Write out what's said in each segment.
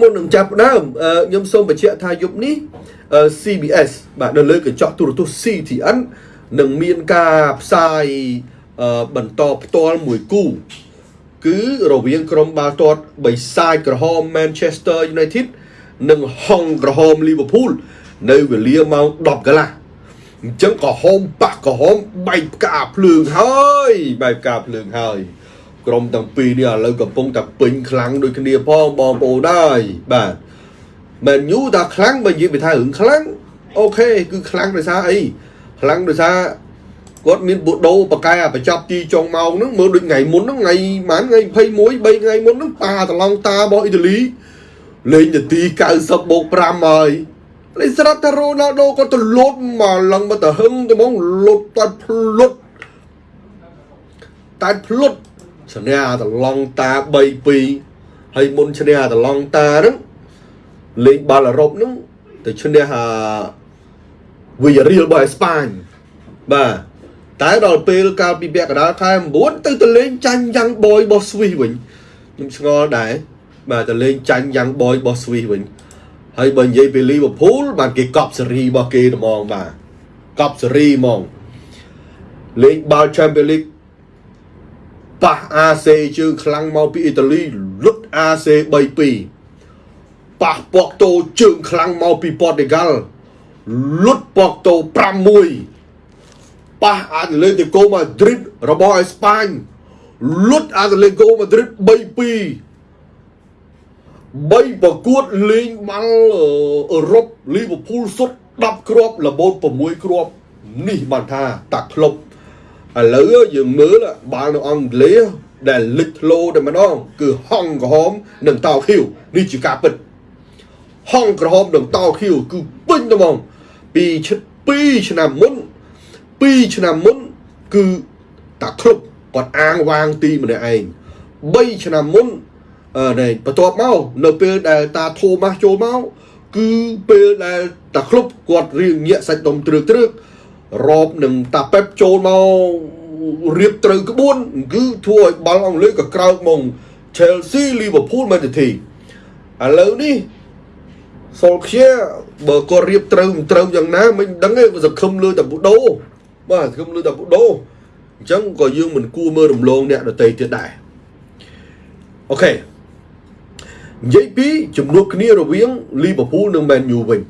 មុននឹងចាប់ផ្ដើមខ្ញុំសូមបញ្ជាក់ថាយប់នេះ CBS បាទនៅលើកញ្ចក់ទូរទស្សន៍ CTN នឹងមានការផ្សាយបន្តផ្ទាល់មួយគូគឺរវាងក្រុមបាល់ទាត់បិសាចក្រហម Manchester United និងហុងក្រហម Liverpool នៅវេលាម៉ោង10កន្លះអញ្ចឹងក្រហមបាក់ក្រហមបែកផ្កាភ្លើងហើយបែកផ្កាភ្លើងហើយ ក្រុមទាំងពីរនេះឥឡូវកំពុងតែពេញខ្លាំងដូចគ្នាផងបងប្អូនហើយបាទមែនយូថាខ្លាំងបើនិយាយពីថារឿងខ្លាំងអូខេគឺខ្លាំងដោយសារអីខ្លាំងដោយសារគាត់មានបូដូបកែបញ្ចប់ទីចុងម៉ោងហ្នឹងមើលដូចថ្ងៃមុនហ្នឹងថ្ងៃម៉ានថ្ងៃ21 3ថ្ងៃមុនហ្នឹងប៉ាតឡងតារបស់អ៊ីតាលីលេងនាទី90បូក5ហើយលេងស្រាប់តែរ៉ូណាល់ដូគាត់ទៅលុតមកឡើងមកទៅហឹងទៅមកលុតតែភ្លុតតែភ្លុត ឈ្នះតឡងតា3-2ហើយមុនឈ្នះតឡងតាហ្នឹងលេងបាល់អឺរ៉ុបហ្នឹងទៅឈ្នះអាវីយ៉ារៀលរបស់អេស្ប៉ាញបាទតែដល់ពេលកាលពីពាក់កណ្ដាលខែ9ទៅទៅលេងចាញ់យ៉ាងបយរបស់ស្វីសវិញខ្ញុំឆ្ងល់ដែរបាទទៅលេងចាញ់យ៉ាងបយរបស់ស្វីសវិញហើយបើនិយាយពីលីវើពូលបានគេកប់សេរីរបស់គេត្មងបាទកប់សេរីហ្មងលេងបាល់ Champions League ប៉ះ AC ជើងខ្លាំងមកពីអ៊ីតាលីលុត AC 3-2ប៉ះប៉កតូជើងខ្លាំងមកពីប៉ូទុយហ្គាល់លុតប៉កតូ5-1ប៉ះអាតលេតិកូម៉ាឌ្រីតរបស់អេស្ប៉ាញលុតអាតលេតិកូម៉ាឌ្រីត3-2 3ប្រកួតលេងបាល់អឺរ៉ុបលីវើពូលសុទ្ធ10គ្រាប់លបូត6គ្រាប់នេះបានថាតាក្លុប ឥឡូវយើងមើលបាល់នៅអង់គ្លេសដែលលេចធ្លោតែម្ដង គឺហង់ក្រហមនិងតោខៀវនេះជាការពិតហង់ក្រហមនិងតោខៀវគឺពេញតែហ្មងពី2ឆ្នាំមុន2ឆ្នាំមុនគឺតាក្លុបគាត់អាងវាងទីម្នាក់ឯង3ឆ្នាំមុនអឺបន្ទាប់មកនៅពេលដែលតាធូម៉ាស់ចូលមកគឺពេលដែលតាក្លុបគាត់រៀងញាក់សាច់ដុំទ្រើកទ្រើករ៉បនឹងតាប៉េបចូលមក រៀបត្រូវក្បួនគឺធ្វើឲ្យបាល់អង់គ្លេសក៏ក្រោកមក Chelsea Liverpool Man City ឥឡូវនេះសូលខៀបើគាត់រៀបត្រូវមិនត្រូវយ៉ាងណាមិនដឹងទេសង្ឃឹមលើតាប៊ូដូបាទសង្ឃឹមលើតាប៊ូដូអញ្ចឹងក៏យើងមិនគួរមើលរំលងអ្នកដទៃទៀតដែរអូខេនិយាយពីចំនួនគ្នារវាង Liverpool និង Man U វិញ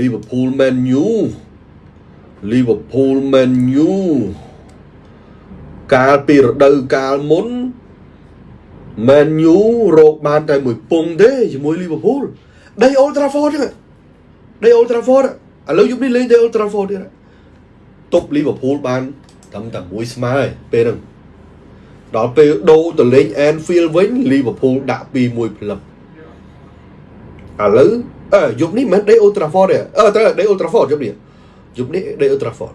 Liverpool Man U Liverpool Man U កាលពីរដូវកាលមុន Man U រកបានតែមួយពងទេជាមួយ Liverpool ដី Old Trafford ហ្នឹងដី Old Trafford ឥឡូវយប់នេះលេងដី Old Trafford ទៀតទប់ Liverpool បានត្រឹមតែមួយស្មើពេលហ្នឹងដល់ពេលដូរទៅលេង Anfield វិញ Liverpool ដាក់2-1ផ្លឹបឥឡូវអឺយប់នេះមិនដេ Old Trafford ទេអឺត្រូវដេ Old Trafford យប់នេះយប់នេះដេ Old Trafford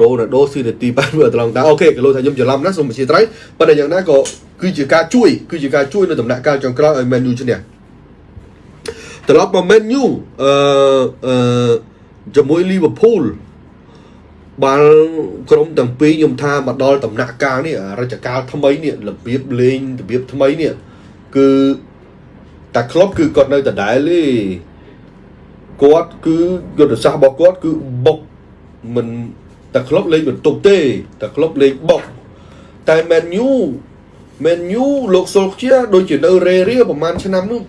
រ៉ូណាល់ដូស៊ីនាទីបានមើលត្រង់តាអូខេក៏លោកថាខ្ញុំច្រឡំណាសូមអធិស្ឋានប៉ុន្តែយ៉ាងណាក៏គឺជាការជួយគឺជាការជួយនៅដំណាក់កាលចុងក្រោយឲ្យ Man U ឈ្នះត្រឡប់មក Man U អឺអឺជាមួយ Liverpool បាល់ក្រុមទាំងពីរខ្ញុំថាមកដល់ដំណាក់កាលនេះរជ្ជកាលថ្មីនេះរបៀបលេងរបៀបថ្មីនេះគឺតាក្លុបគឺគាត់នៅដដែលទេគាត់គឺយុទ្ធសាស្ត្ររបស់គាត់គឺបុកមិន តាក្លុបលេងបន្ទប់ទេតាក្លុបលេងបុកតែ Man U Man U លោកសុលខ្ជាដូចជានៅរេរៀប្រហែលឆ្នាំនោះ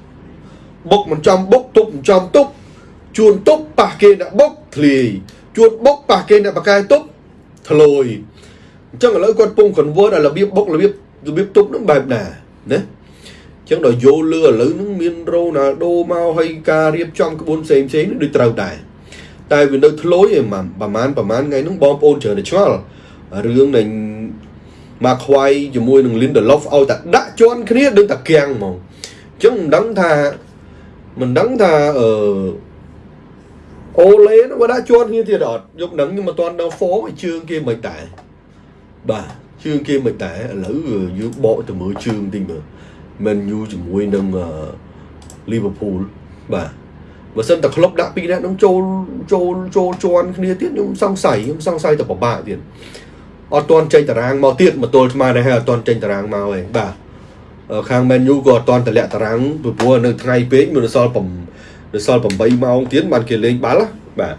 បុកមិនចំបុកទប់មិនចំទប់ជួនទប់ប៉ះគេអ្នកបុកធ្លាយជួនបុកប៉ះគេអ្នកបកែទប់ធ្លយអញ្ចឹងឥឡូវគាត់ពង convert ឲ្យរបៀបបុករបៀបរបៀបទប់នឹងបែបណាណាអញ្ចឹងដល់យោលឺឥឡូវហ្នឹងមានរ៉ូណាល់ដូមកហើយការរៀបចំក្បួនផ្សេងផ្សេងនេះដូចត្រូវដែរ តែវានៅធ្លយឯងប្រហែលប្រហែលថ្ងៃហ្នឹងបងប្អូនច្រើនតែឆ្ងល់រឿងនៃមកខ្វាយជាមួយនឹង Lindelof ឲ្យតែដាក់ជន់គ្នាដូចតែគាំងហ្មងអញ្ចឹងមិនដឹងថាមិនដឹងថាអឺអូលេនោះក៏ដាក់ជាន់គ្នាទៀតអត់យកនឹងខ្ញុំមិនទាន់ដល់ form ឲ្យជើងគេមិនដែរបាទជើងគេមិនដែរឥឡូវយើងបកទៅមើលជើងតិចមើល Man U ជាមួយនឹង Liverpool បាទ បើសិនតែក្លុបដាក់ពីរនាក់នឹងចូលចូលចូលជន់គ្នាទៀតខ្ញុំសង្ស័យខ្ញុំសង្ស័យតែពិបាកទៀតអត់ទាន់ចេញតារាងមកទៀតមកទល់ស្មើដែរហើយអត់ទាន់ចេញតារាងមកទេបាទខាង menu ក៏អត់ទាន់តម្លាក់តារាងពីព្រោះនៅថ្ងៃពេកមានសល់7នៅសល់8ម៉ោងទៀតបានគេលេងបាល់បាទ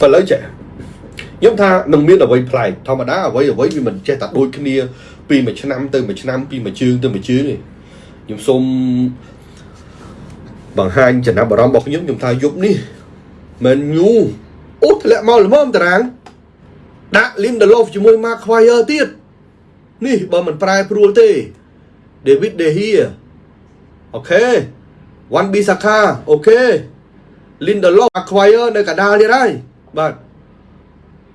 បើឥឡូវចេះខ្ញុំថានឹងមានអ្វីប្លែកធម្មតាអ្វីអ្វីវាមិនចេះតែដូចគ្នាពីមួយឆ្នាំទៅមួយឆ្នាំពីមួយជើងទៅមួយជើងទេខ្ញុំសូម បង្ហាញចំណាប់អារម្មណ៍របស់ខ្ញុំខ្ញុំថាយប់នេះ Man U អូធ្លាក់មកល្មមតារាងដាក់ Lindelof ជាមួយ Maguire ទៀតនេះបើមិនប្រែប្រួលទេ David De Gea OK Wan-Bissaka OK Lindelof Maguire នៅកដាលទៀតហើយបាទ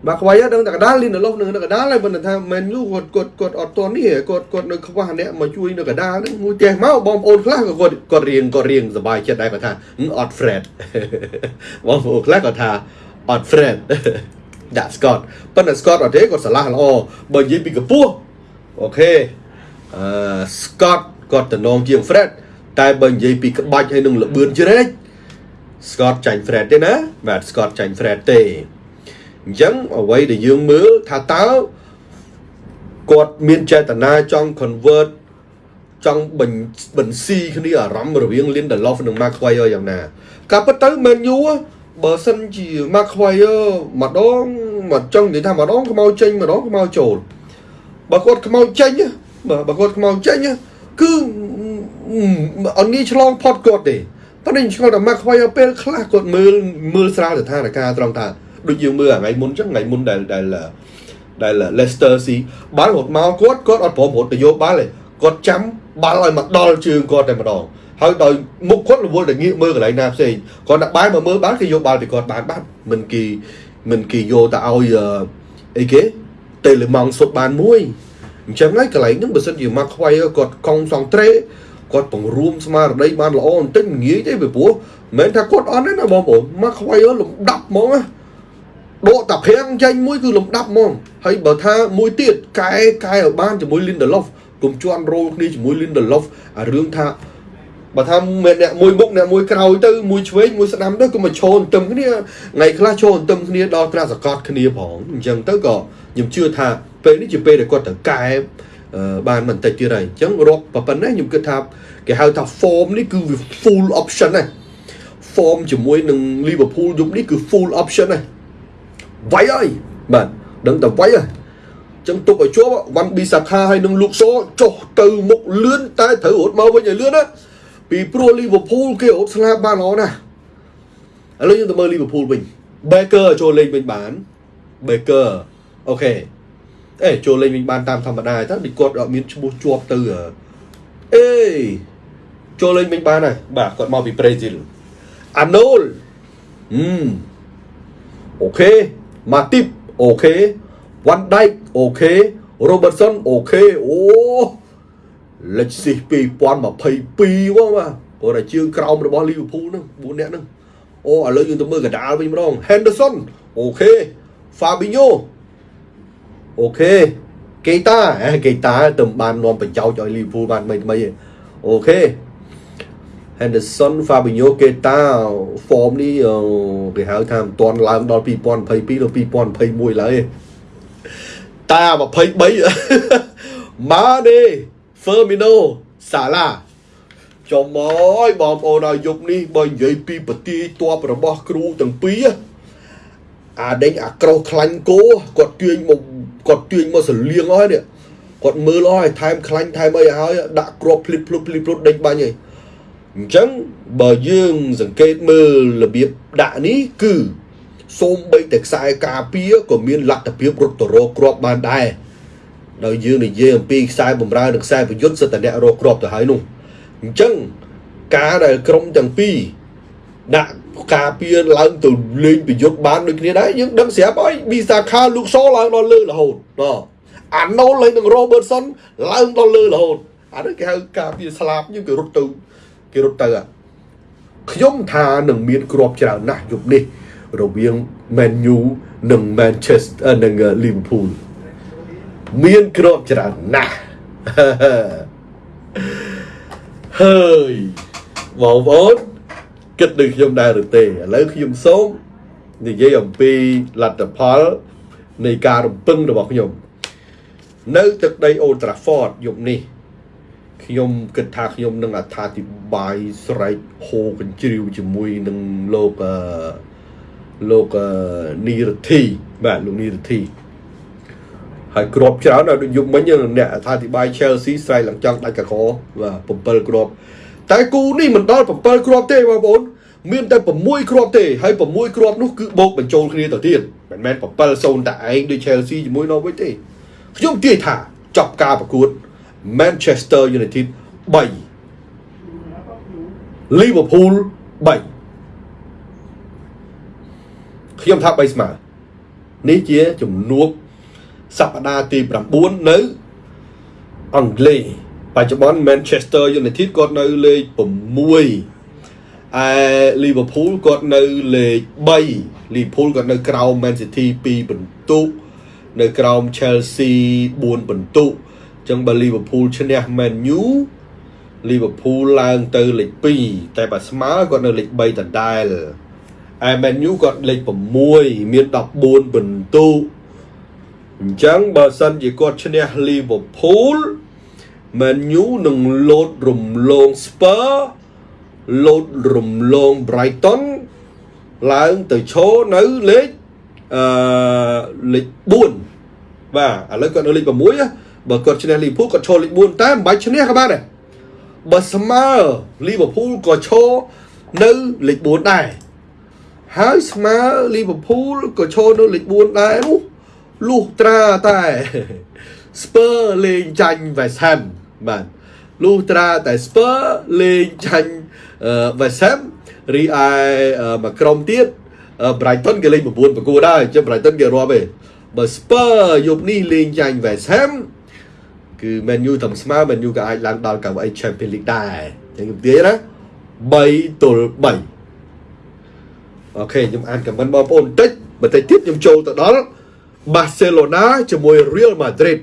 បាទខ្វាយដឹងតែកដាលលីនឡូសនៅកដាលហើយមិនថាមែនយូគាត់គាត់គាត់អត់តនេះគាត់គាត់នៅខ្វះអ្នកមកជួយនៅកដាលហ្នឹងមួយចេះមកបងប្អូនខ្លះក៏គាត់គាត់រៀងគាត់រៀងសប្បាយចិត្តដែរគាត់ថាអត់ Fred បងប្អូនខ្លះគាត់ថាអត់ Fred ដាក់ Scott ប៉ុន្តែ Scott អត់ទេគាត់ឆ្លាស់ល្អបើនិយាយពីកម្ពស់អូខេអឺ Scott គាត់តំណងជាង Fred តែបើនិយាយពីក្បាច់ហើយនឹងលបឿនជ្រែក Scott ចាញ់ Fred ទេណាបាទ Scott ចាញ់ Fred ទេ អញ្ចឹងអ្វីដែលយើងមើលថាតើគាត់មានចេតនាចង់ convert ចង់បញ្បញ្ស៊ីគ្នាអារម្មណ៍រវាង Lindelof និង Maguire យ៉ាងណាការពិតទៅ Man U បើសិនជា Maguire ម្ដងមកចង់និយាយថាម្ដងខ្មៅចេញម្ដងខ្មៅចូលបើគាត់ខ្មៅចេញបាទបើគាត់ខ្មៅចេញគឺអត់ងាយឆ្លងផុតគាត់ទេប៉ុន្តែឆ្លងតែ Maguire ពេលខ្លះគាត់មើលមើលស្រាលស្ថានភាពត្រង់ថា ដូចយើងមើលថ្ងៃមុនចឹងថ្ងៃមុនដែលដែលដែល Leicester ស៊ីបាល់រត់មកគាត់គាត់អត់ព្រមរត់ទៅយកបាល់ទេគាត់ចាំបាល់ឲ្យមកដល់ជើងគាត់តែម្ដងហើយដោយមុខគាត់រវល់តែងាកមើលកន្លែងណាផ្សេងគាត់ដាក់បាយមកមើលបាល់គេយកបាល់ពីគាត់បានបាត់មិនគេមិនគេយកទៅឲ្យអីគេតេលេម៉ង់សុទ្ធបានមួយអញ្ចឹងហើយកន្លែងហ្នឹងបើសិនជាមកខ្វាយគាត់កង់សងត្រេគាត់បង្រួមស្មារតីបានល្អបន្តិចងាយទេពីព្រោះមិនមែនថាគាត់អត់ទេណាបងប្អូនមកខ្វាយលំដាប់ហ្មងណា ដកតាប្រាំងចេញមួយគឺលំដាប់ហ្មងហើយបើថាមួយទៀតកែកែឲ្យបានជាមួយ Lindelof កុំជន់រោលគ្នាជាមួយ Lindelof អារឿងថាបើថាអ្នកមួយមុខអ្នកមួយក្រោយទៅមួយឆ្វេងមួយស្ដាំទៅក៏មកឈរទន្ទឹមគ្នាថ្ងៃខ្លះឈរទន្ទឹមគ្នាដល់ត្រាសកតគ្នាផងអញ្ចឹងទៅក៏ខ្ញុំជឿថាពេលនេះជាពេលដែលគាត់ត្រូវកែបានបន្តិចទៀតហើយអញ្ចឹងរាប់ប៉ុណ្ណេះខ្ញុំគិតថាគេហៅថា form នេះគឺវា full option ណា form ជាមួយនឹង Liverpool យប់នេះគឺ full option ណា វាយហើយបាទដឹងតែវាយហើយចឹងទុកឲ្យជាប់វ៉ាន់ប៊ីសាខាហើយនឹងលូកសូចុះទៅមុខលឿនតែត្រូវរត់មកវិញឲ្យលឿនណាពីព្រោះ Liverpool គេរត់ស្លាប់បានល្អណាស់ឥឡូវយើងទៅមើលលីវើពូលវិញ Baker ចូលលេងវិញបាន Baker អូខេអេចូលលេងវិញបានតាមធម្មតាទៅដូចគាត់អត់មានឈ្មោះជាប់ទៅអេចូលលេងវិញបានហើយបាទគាត់មកពីប្រេស៊ីល Arnold ហឹម OK Matip OK Van Dijk OK Robertson OK អូលេខស៊ី2022បងបាទគាត់តែជើងក្រោមរបស់ Liverpool ហ្នឹង4នាក់ហ្នឹងអូឥឡូវយើងទៅមើលកដាលវិញម្ដង Henderson អូខេ Fabinho អូខេកេតាកេតាទៅបាននាំបញ្ចោចឲ្យ Liverpool បានថ្មីថ្មីអូខេ Henderson Fabinho Keita form នេះគេហៅថាមិនទាន់ឡើងដល់2022ដល់2021ឡើយតា23 Mane Firmino Salah ចំអើយបងប្អូនឲ្យយប់នេះបើនិយាយពីប្រទីតបរបស់គ្រូទាំងពីរអាដេញអាក្រោះខ្លាញ់គោគាត់ទាញមកគាត់ទាញមកសលៀងអស់ហើយនេះគាត់មើលអស់ហើយថែមខ្លាញ់ថែមអីហើយដាក់គ្រាប់ភ្លិបភ្លុបភ្លិបភ្លុបដេញបាញ់ហើយ អញ្ចឹងបើយើងសង្កេតមើលរបៀបដាក់នេះគឺសូម្បីតែខ្សែការពារក៏មានលទ្ធភាពរត់ទៅរកគ្រាប់បានដែរដោយយើងនិយាយអំពីខ្សែបំរើនិងខ្សែប្រយុទ្ធសិតតែអ្នករកគ្រាប់ទៅហើយនោះអញ្ចឹងការដែលក្រុមទាំងពីរដាក់ការពារឡើងទៅលេងប្រយុទ្ធបានដូចគ្នាដែរយើងដឹងស្រាប់ហើយប៊ីសាខាលូកសូឡើងដល់លើរហូតបាទអាណូលហើយនឹងរ៉ូបឺតសុនឡើងដល់លើរហូតអានេះគេហៅការពារស្លាប់យើងគេរត់ទៅ គេរត់ទៅខ្ញុំថានឹងមានគ្រាប់ច្រើនណាស់យប់នេះ រវាង Man U និង Manchester និង Liverpool មានគ្រាប់ច្រើនណាស់ហើយបងប្អូនគិតដូចខ្ញុំដែរឬទេឥឡូវខ្ញុំសូមនិយាយអំពីលទ្ធផលនៃការរំពឹងរបស់ខ្ញុំ នៅទឹកដី Old Trafford យប់នេះ ខ្ញុំគិតថាខ្ញុំនឹងអត្ថាធិប្បាយស្រែកហូកញ្ជ្រៀវជាមួយនឹងលោកអឺលោកអឺនីរធីបាទលោកនីរធីហើយគ្រាប់ច្រើនដល់ដូចយប់មិញហ្នឹងអ្នកអត្ថាធិប្បាយ Chelsea ស្រែកឡើងចង់ដាច់កកបាទ7គ្រាប់តែគូនេះមិនដល់7គ្រាប់ទេបងប្អូនមានតែ6គ្រាប់ទេហើយ6គ្រាប់នោះគឺបូកបញ្ចូលគ្នាទៅទៀតមិនមែន7 0តែឯងដូច Chelsea ជាមួយ Norwich ទេខ្ញុំទាយថាចប់ការប្រកួត Manchester United 3 Liverpool 3ខ្ញុំថា3ស្មើនេះជាជំនួបសប្តាហ៍ទី9នៅអង់គ្លេសបច្ចុប្បន្ន Manchester United គាត់នៅលេខ6ឯ Liverpool គាត់នៅលេខ3 Liverpool គាត់នៅក្រោម Man City 2បន្ទុកនៅក្រោម Chelsea 4បន្ទុ កអញ្ចឹងបើ Liverpool ឈ្នះ Man U Liverpool ឡើងទៅលេខ2តែបើស្មើគាត់នៅលេខ3ដដែលឯ Man U គាត់លេខ6មាន14បន្ទុកអញ្ចឹងបើសិនជាគាត់ឈ្នះ Liverpool Man U នឹងលោតរំលង Spur លោតរំលង Brighton ឡើងទៅឈរនៅលេខអឺលេខ4បាទឥឡូវគាត់នៅលេខ6ណា បើគាត់ឈ្នះ Liverpool គាត់ឈរលេខ4តែមិនបាច់ឈ្នះក៏បានដែរបើស្មើ Liverpool ក៏ឈរនៅលេខ4ដែរហើយស្មើ Liverpool ក៏ឈរនៅលេខ4ដែរនោះលុះត្រាតែ Spur លេងចាញ់ West Ham បាទលុះត្រាតែ Spur លេងចាញ់ West Ham រីឯមួយក្រុមទៀត Brighton គេលេង9ប្រកួតដែរអញ្ចឹង Brighton គេរាប់ទេបើ Spur យប់នេះលេងចាញ់ West Ham គឺ Man U តាមស្មើ Man U ក៏អាចឡើងដល់កៅអី Champions League ដែរអញ្ចឹងខ្ញុំនិយាយណា3ទល់3អូខេខ្ញុំអានខមមិនបងប្អូនបន្តិចបន្តិចទៀតខ្ញុំចូលទៅដល់ Barcelona ជាមួយ Real Madrid